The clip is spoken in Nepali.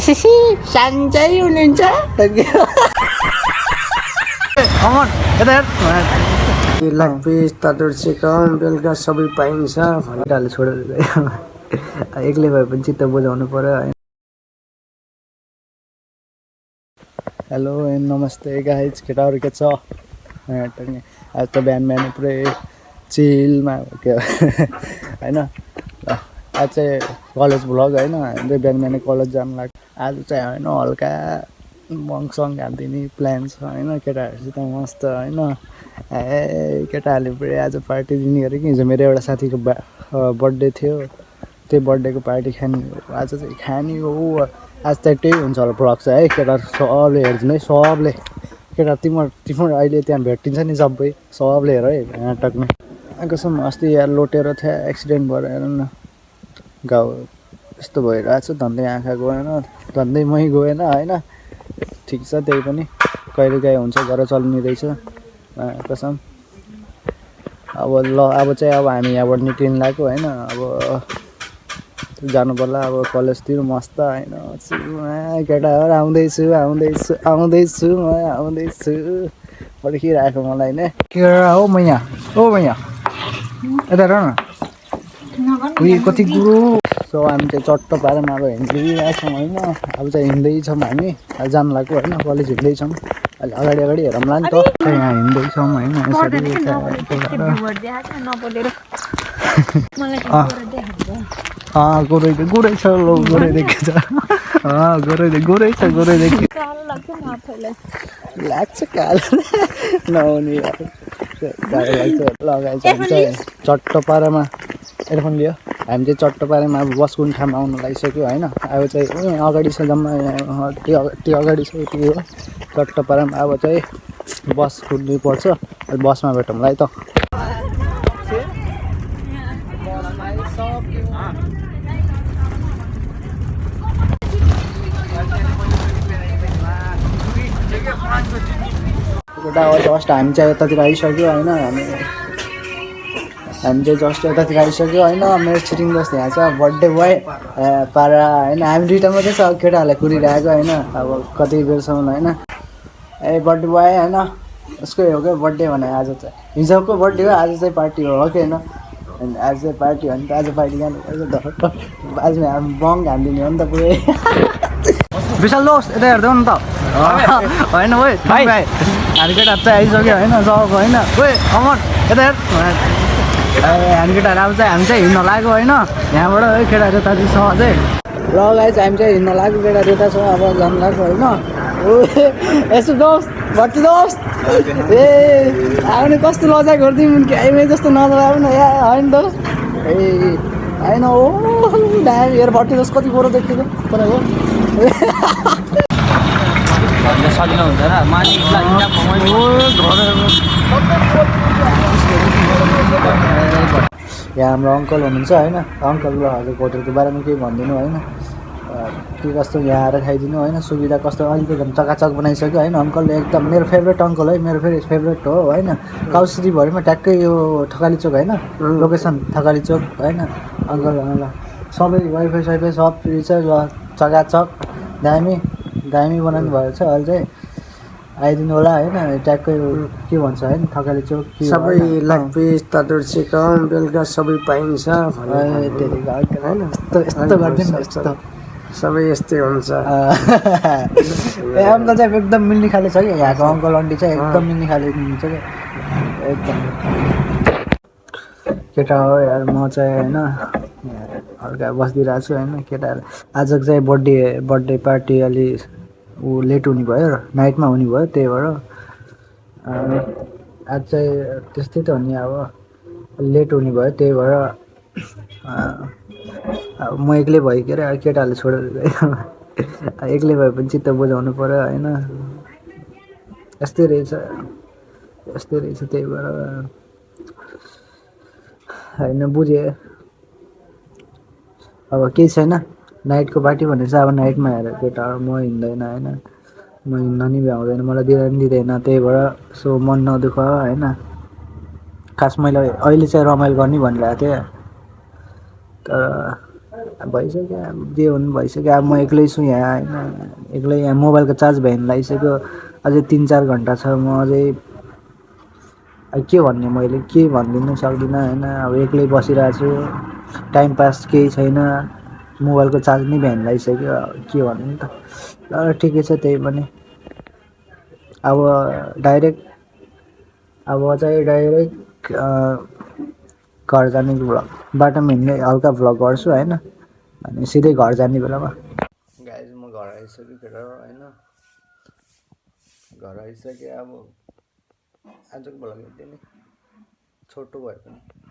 सन्चै हुनुहुन्छ यता लेग पिस तटुर चिकन बेलुका सबै पाइन्छ केटाहरूले छोडेर एक्लै भए पनि चित्त बुझाउनु पऱ्यो है हेलो एन्ड नमस्ते गाइज केटाहरू के छ। आज त बिहान बिहान पुरै चिलमा के होइन ल, आज चाहिँ कलेज भ्लग होइन बिहान बिहानै कलेज जानु लाग्छ आज चाहिँ होइन हल्का बङसङ हालिदिने प्लान छ होइन केटाहरूसित मस्त होइन। ए केटाहरूले पुरै आज पार्टी दिने अरे कि हिजो मेरो एउटा साथीको बर्थडे थियो। त्यही बर्थडेको पार्टी खाने। आज चाहिँ खाने हो। आज त त्यही हुन्छ होला ब्लग है। केटाहरू सबले हेरिदिनु है। सबले। केटा तिम्रो तिम्रो अहिले त्यहाँ भेटिन्छ नि सबै। सबले हेर है नाटकमा। कसम अस्ति यहाँ लोटेर थियो एक्सिडेन्ट भएर हेर न। घाउ यस्तो भइरहेको छ धन्दै आँखा गएन धन्दै मै गएन होइन? ठिक छ त्यही पनि। कहिले काहीँ हुन्छ घर चल्ने रहेछ कसम। अब ल अब चाहिँ अब हामी यहाँबाट निक्लिनु लाग्यो होइन? अब जानु पर्ला अब कलेजतिर मस्त होइन? केटाहरू आउँदैछु आउँदैछु आउँदैछु म आउँदैछु। पर्खिरहेको मलाई नै के हो म यहाँ हो म यहाँ यता न उयो कति कुरो सो हामी चाहिँ चट्ट पारामा अब हिँडिरहेको छौँ होइन। अब चाहिँ हिँड्दैछौँ हामी। अब जानु लाग्यो होइन कलेज हिँड्दैछौँ। अहिले अगाडि अगाडि हेरौँला नि त। यहाँ हिँड्दैछौँ होइन गोरै गोरै छ लो गोरै देखेको छ गोरै गोरै छ गोरै देख्यो कालो लाग्छ कालो। नहुने लगाएछ चट्ट पारामा। एयरफोन लियो। हामी चाहिँ चट्ट पारामा अब बस कुन ठाउँमा आउनु लागिसक्यो होइन। अब चाहिँ अगाडि छ जम्मा त्यो अगा- त्यो अगाडि छ त्यो हो अब चाहिँ बस कुद्नु पर्छ। अब बसमा भेटौँला है त। एउटा जस्ट हामी चाहिँ यतातिर आइसक्यो होइन। हामी हामी चाहिँ जस्ट यतातिर आइसक्यो होइन मेरो छिटिङ जस्तो यहाँ छ बर्थडे बोय पारा होइन हामी दुइटा मात्रै छ केटाहरूलाई कुरिरहेको होइन अब कति बेरसम्म होइन। ए बर्थडे बोय होइन उसको हो क्या बर्थडे भने आज चाहिँ हिजोको बर्थडे हो आज चाहिँ पार्टी हो कि होइन। अनि आज चाहिँ पार्टी हो भने त आज पार्टी जानु आज हामी बङ हानिदिने हो नि त पुरै। विशाल दोस्त यता हेर्दै न त। होइन ओइ भाइ। हामी केटाहरू चाहिँ आइसक्यो होइन सब होइन। ओइ अमन यता हेर। ए, हामी केटाहरू अब चाहिँ हामी चाहिँ हिँड्न लाग्यो होइन। यहाँबाट है केटाहरू यता चाहिँ छ अझै। ल गाई चाहिँ हामी चाहिँ हिँड्न लाग्यो केटाहरू यता छ अब जानु लाग्यो होइन। ओ यसो दोस्त भर्ती दोस्त। ए आउने कस्तो लजा गरिदिउँ आइमै जस्तो नजर आउनु न या होइन दोस्त। ए होइन ओ ड्याम हेर भर्ती दोस्त कति गोरो देखेको तपाईँको सजिलो हुँदैन माथि यहाँ हाम्रो अङ्कल हुनुहुन्छ होइन। अङ्कल हजुर होटलको बारेमा केही भनिदिनु होइन। के कस्तो यहाँ आएर खाइदिनु होइन सुविधा कस्तो? अलिकति झन् चकाचक बनाइसक्यो होइन अङ्कलले एकदम मेरो फेभरेट अङ्कल है मेरो फेरि फेभरेट हो होइन। काउसिरी भरिमा ट्याक्कै यो थकाली चोक होइन लोकेसन थकाली चोक होइन। अङ्कल ल। सबै वाइफाई साइफाई सब फ्री छ चकाचक। दामी दामी बनाउनु भएको छ अहिले। चाहिँ आइदिनु होला होइन ट्याक्कै के भन्छ होइन थकाली चोक सबै? लेग पिस तटुर चिकन बेलुका सबै पाइन्छ होइन यस्तो यस्तो गरिदिनु यस्तो। सबै यस्तै हुन्छ। ए अङ्कल चाहिँ एकदम मिल्ने खाले छ कि यहाँको अङ्कल आन्टी चाहिँ एकदम मिल्ने खाले हुनुहुन्छ कि एकदम। केटा हो यार म चाहिँ होइन हल्का बसिदिरहेको छु होइन केटाहरू आजको चाहिँ बर्थडे बर्थडे पार्टी अलि ऊ लेट हुने भयो नाइटमा हुने भयो त्यही भएर आज चाहिँ त्यस्तै त हो नि अब लेट हुने भयो त्यही भएर म एक्लै भइखेर अब केटाहरूले छोडेर एक्लै भए पनि चित्त बुझाउनु पऱ्यो होइन? यस्तै रहेछ यस्तै रहेछ त्यही भएर होइन बुझेँ। अब केही छैन? नाइटको पार्टी भनेर चाहिँ अब नाइटमा हेरेर केटा म हिँड्दैन होइन। म हिँड्न नि भ्याउँदैन मलाई दिँदा पनि दिँदैन त्यही भएर सो मन नदुख होइन। खास मैले अहिले चाहिँ रमाइलो गर्ने भनिरहेको थिएँ तर भइसक्यो अब जे हुनु भइसक्यो। अब म एक्लै छु यहाँ होइन। एक्लै यहाँ मोबाइलको चार्ज भ्याउनु लागिसक्यो। अझै तिन चार घन्टा छ म अझै के भन्ने मैले? के भनिदिनु सक्दिनँ होइन। अब एक्लै बसिरहेको छु टाइम पास केही छैन। मोबाइलको चार्ज नै लागिसक्यो अब के भन्नु त। ल ठिकै छ त्यही पनि। अब डाइरेक्ट अब चाहिँ डाइरेक्ट घर जाने भ्लग बाटोमा हिँड्ने हल्का भ्लग गर्छु होइन? अनि सिधै घर जाने बेलामा। गाइज म घर आइसकेँ केटाहरू होइन? घर आइसकेँ अब आजको भ्लग यति नै। छोटो भए पनि।